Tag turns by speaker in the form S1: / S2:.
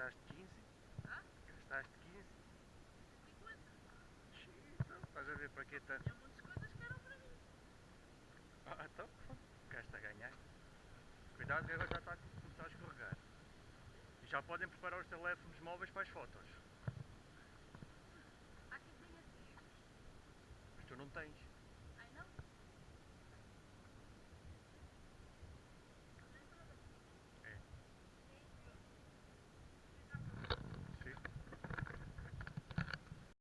S1: Gastaste 15?
S2: Hã?
S1: Gastaste 15?
S2: 50.
S1: Xiii, Então, estás a ver para que tanto?
S2: Tinha muitas coisas que eram para mim.
S1: Ah, então, gasta a ganhar. Cuidado que agora já está a começar a escorregar. E já podem preparar os teléfonos móveis para as fotos.
S2: Há quem tenha.
S1: Mas tu não tens.